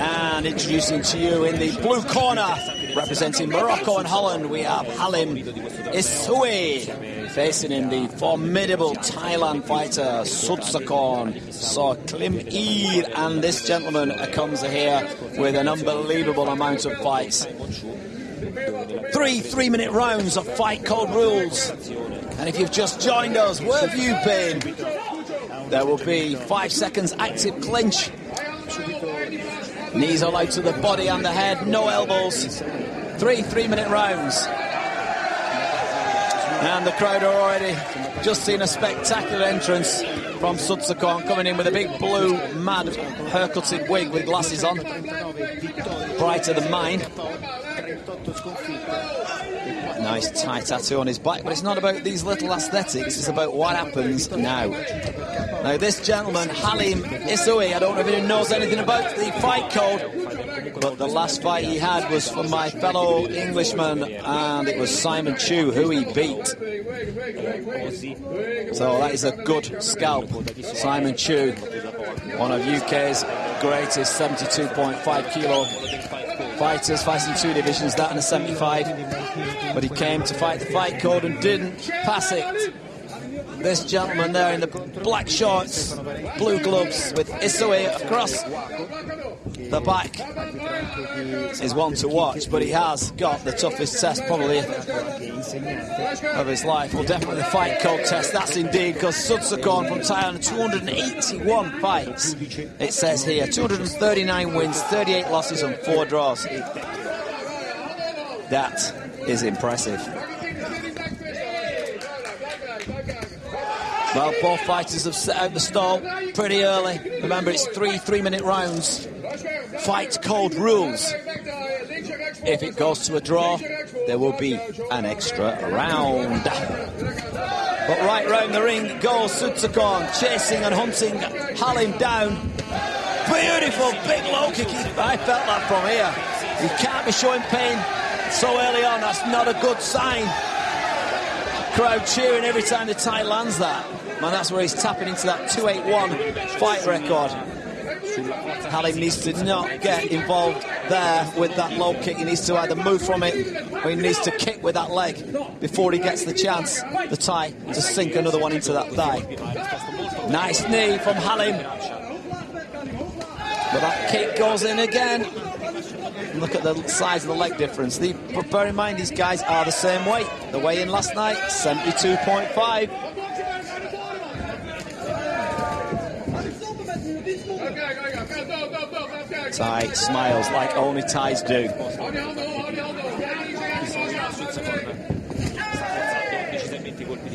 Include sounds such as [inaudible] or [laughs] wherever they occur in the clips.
And introducing to you in the blue corner, representing Morocco and Holland, we have Halim Issaoui. Facing in the formidable Thailand fighter, Sudsakorn Klinmee. And this gentleman comes here with an unbelievable amount of fights. Three three-minute rounds of fight code rules. And if you've just joined us, where have you been? There will be five seconds active clinch. Knees allowed to the body and the head, no elbows. Three three-minute rounds. And the crowd are already just seen a spectacular entrance from Sudsakorn coming in with a big blue, mad, haircutted wig with glasses on. Brighter than mine. Nice Thai tattoo on his back, but it's not about these little aesthetics, it's about what happens now. Now, this gentleman, Halim Issaoui, I don't know if he knows anything about the fight code, but the last fight he had was from my fellow Englishman, and it was Simon Chu who he beat. So that is a good scalp. Simon Chu, one of UK's greatest 72.5 kilo fighters, fighting two divisions, that and a 75. But he came to fight the fight code and didn't pass it. This gentleman there in the black shorts, blue gloves with Issaoui across the back is one to watch, but he has got the toughest test probably of his life. Well, definitely the fight code test, that's indeed, because Sudsakorn from Thailand, 281 fights, it says here, 239 wins, 38 losses and 4 draws. That is impressive. Well, both fighters have set out the stall pretty early. Remember, it's three three-minute rounds. Fight code rules. If it goes to a draw, there will be an extra round. But right round the ring goes Sudsakorn, chasing and hunting Halim down. Beautiful big low kick. I felt that from here. You can't be showing pain so early on. That's not a good sign. Crowd cheering every time the Thai lands that. Man, that's where he's tapping into that 281 fight record. Halim needs to not get involved there with that low kick. He needs to either move from it or he needs to kick with that leg before he gets the chance, the Thai, to sink another one into that thigh. Nice knee from Halim. But that kick goes in again. Look at the size of the leg difference. The, but bear in mind, these guys are the same weight. The weigh in last night, 72.5. Thai smiles like only Thais do.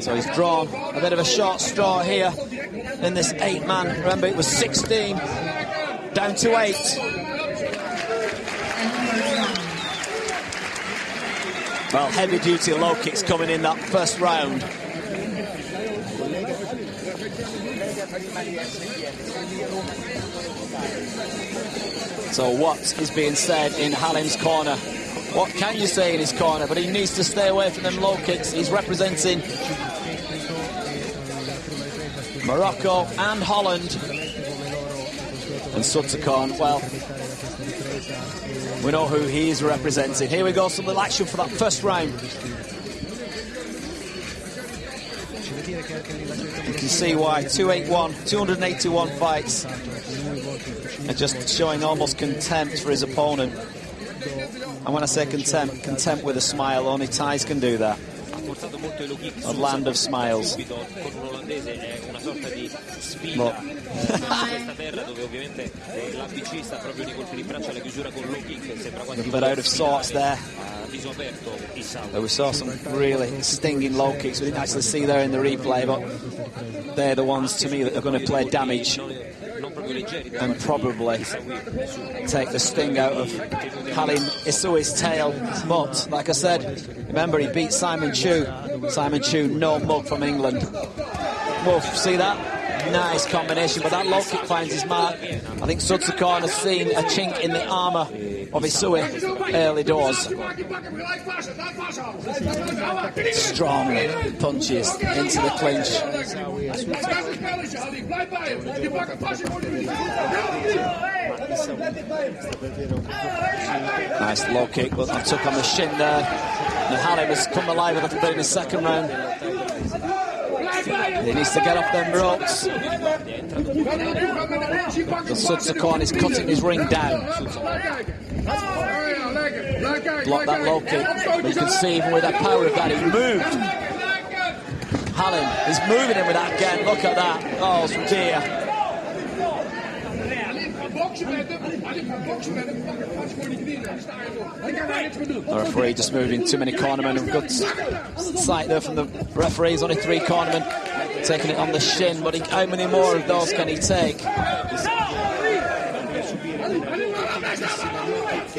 So he's drawn a bit of a short straw here in this eight man. Remember, it was 16 down to eight. Well, heavy duty low kicks coming in that first round. So what is being said in Halim's corner? What can you say in his corner? But he needs to stay away from them low kicks. He's representing Morocco and Holland. And Sudsakorn, well, we know who he is representing. Here we go, some little action for that first round. You can see why 281, 281 fights, and just showing almost contempt for his opponent. And when I say contempt, contempt with a smile, only Thais can do that. A land of smiles. A [laughs] bit out of sorts there. we saw some really stinging low kicks. We didn't actually see there in the replay, but they're the ones to me that are going to play damage and probably take the sting out of Halim Issaoui's tail. But, like I said, remember he beat Simon Chu. Simon Chu, no mug from England. Wolf, see that? Nice combination, but that low kick finds his mark. I think Sudsakorn has seen a chink in the armour of Issaoui early doors. Strong punches into the clinch. Nice low kick, but I took on the shin there. And Halim has come alive a little bit in the second round. He needs to get off them ropes. The Sudsakorn is cutting his ring down. Block that low kick. You can see even with that power of that, he moved. Halim is moving in with that again. Look at that. Oh dear. The referee just moving too many cornermen. Good sight there from the referees. Only three cornermen taking it on the shin. But he, how many more of those can he take?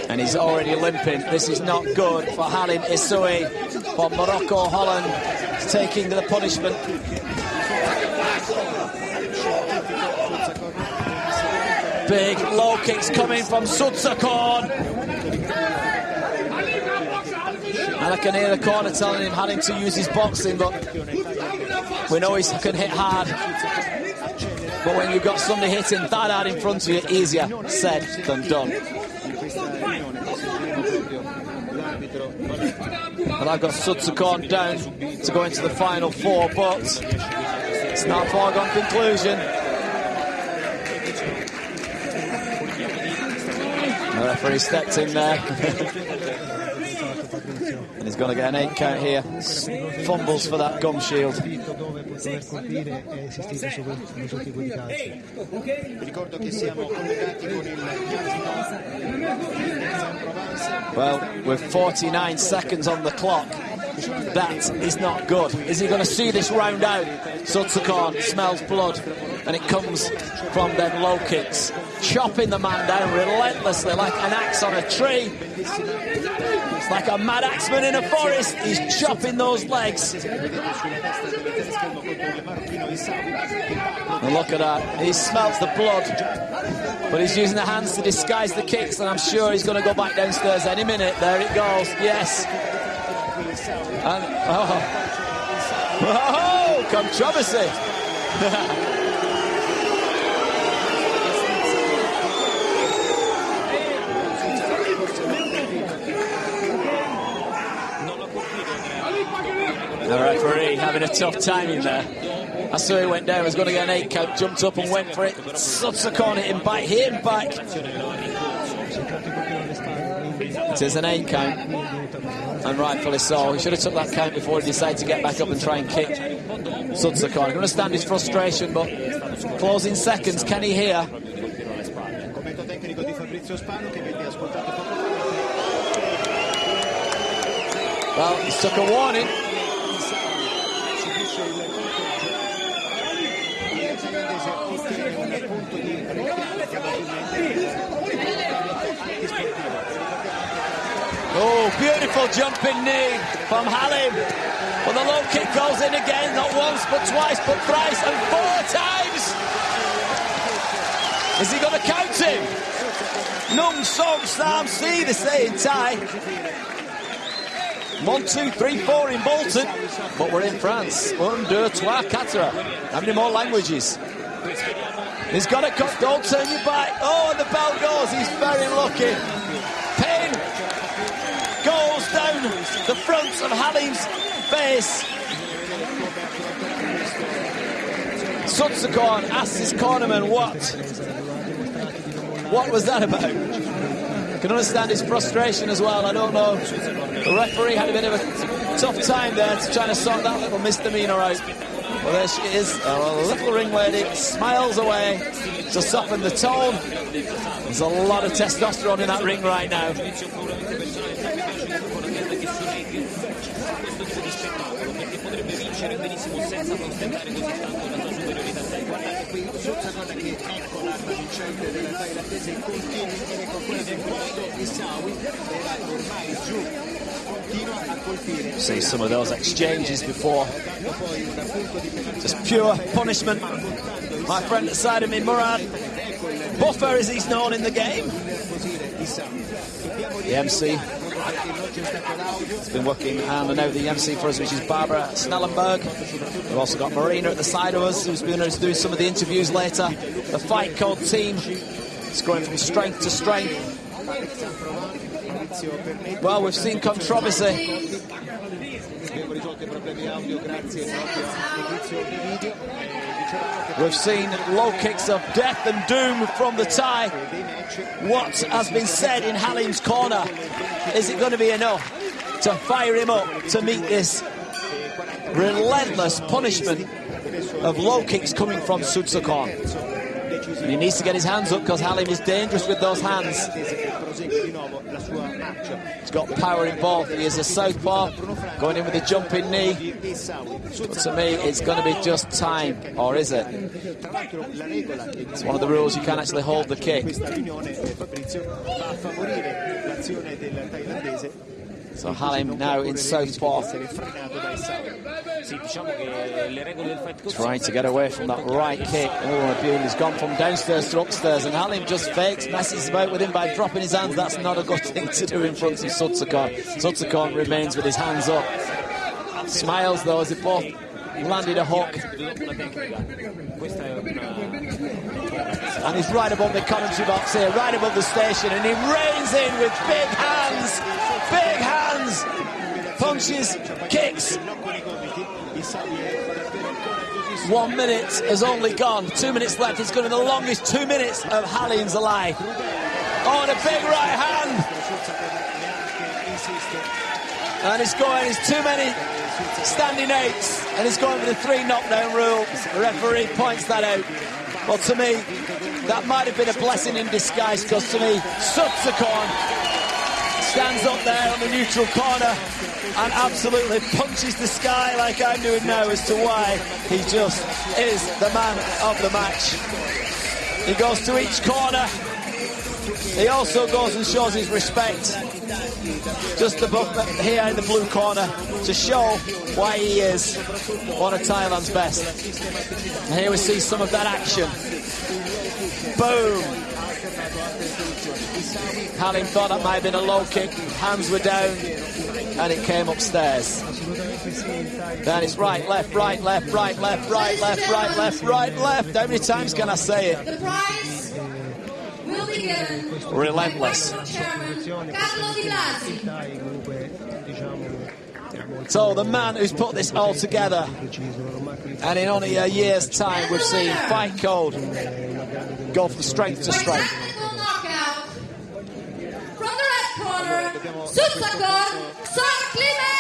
And he's already limping. This is not good for Halim Issaoui. But Morocco Holland taking the punishment. Big low kicks coming from Sudsakorn. And I can hear the corner telling him having to use his boxing, but we know he can hit hard. But when you've got somebody hitting that hard in front of you, easier said than done. And I've got Sudsakorn down to go into the final four, but it's not a foregone conclusion. The referee stepped in there. [laughs] and he's going to get an eight count here. Fumbles for that gum shield. Well, with 49 seconds on the clock, that is not good. Is he going to see this round out? Sudsakorn smells blood, and it comes from them low kicks. Chopping the man down relentlessly like an axe on a tree. It's like a mad axeman in a forest. He's chopping those legs. And look at that. He smells the blood. But he's using the hands to disguise the kicks, and I'm sure he's going to go back downstairs any minute. There it goes. Yes. And, oh. [laughs] oh, controversy. [laughs] The referee having a tough time in there. I saw he went down, was going to get an eight count, jumped up and went for it. Sudsakorn hit him back, hit him back. It is an eight count. And rightfully so. He should have took that count before he decided to get back up and try and kick Sudsakorn. I can understand his frustration, but closing seconds, can he hear? Well, he took a warning. Oh, beautiful jumping knee from Halim. Well, the low kick goes in again, not once, but twice, but thrice, and four times. Is he going to count him? Nung Song Sam they say in Thai. One, two, three, four in Bolton. But we're in France. Un, trois, quatre. How many more languages? He's got a cut. Don't turn your back. Oh, and the bell goes. He's very lucky. Pin goes down the front of Halim's face. Sudsakorn asks his cornerman what? What was that about? I can understand his frustration as well. I don't know. The referee had a bit of a tough time there to to sort that little misdemeanor out. Well, there she is, a little ring lady, smiles away to soften the tone. There's a lot of testosterone in that ring right now. See some of those exchanges before. Just pure punishment. My friend side of me, Murad. Buffer as he's known in the game. The MC has been working hand and now the MC for us, which is Barbara Snellenberg. We've also got Marina at the side of us, who's to do some of the interviews later. The Fight Code team It's going from strength to strength. Well, we've seen controversy. We've seen low kicks of death and doom from the Thai. What has been said in Halim's corner? Is it going to be enough to fire him up to meet this relentless punishment of low kicks coming from Sudsakorn? And he needs to get his hands up because Halim is dangerous with those hands. He's got power involved. He is a southpaw, going in with a jumping knee. But to me, it's going to be just time, or is it? It's one of the rules you can't actually hold the kick. So Halim now in southpaw. Trying to get away from that right kick. Oh, Abune has gone from downstairs to upstairs, and Halim just fakes, messes about with him by dropping his hands. That's not a good [laughs] thing to do in front of Sudsakorn. Sudsakorn remains with his hands up. Smiles though as they both landed a hook. And he's right above the commentary box here, right above the station, and he rains in with big hands, big hands, punches, kicks. One minute has only gone. Two minutes left. It's going to be the longest two minutes of Halim's alive. Oh, and a big right hand. And it's going, it's too many standing eights. And it's going for the three knockdown rule. The referee points that out. Well, to me, that might have been a blessing in disguise because to me, Sudsakorn stands up there on the neutral corner and absolutely punches the sky like I'm doing now as to why he just is the man of the match. He goes to each corner. He also goes and shows his respect just above here in the blue corner to show why he is one of Thailand's best. And here we see some of that action. Boom. Halim thought that might have been a low kick. Hands were down and it came upstairs. Then it's right, left, right, left, right, left, right, left, right, left, right, left. How many times can I say it? The prize will be given Relentless. by Chairman Carlo Di Blasi. So the man who's put this all together, and in only a year's time, we've seen Fight Code go from strength to strength. Sud Soccer, Sœur Clément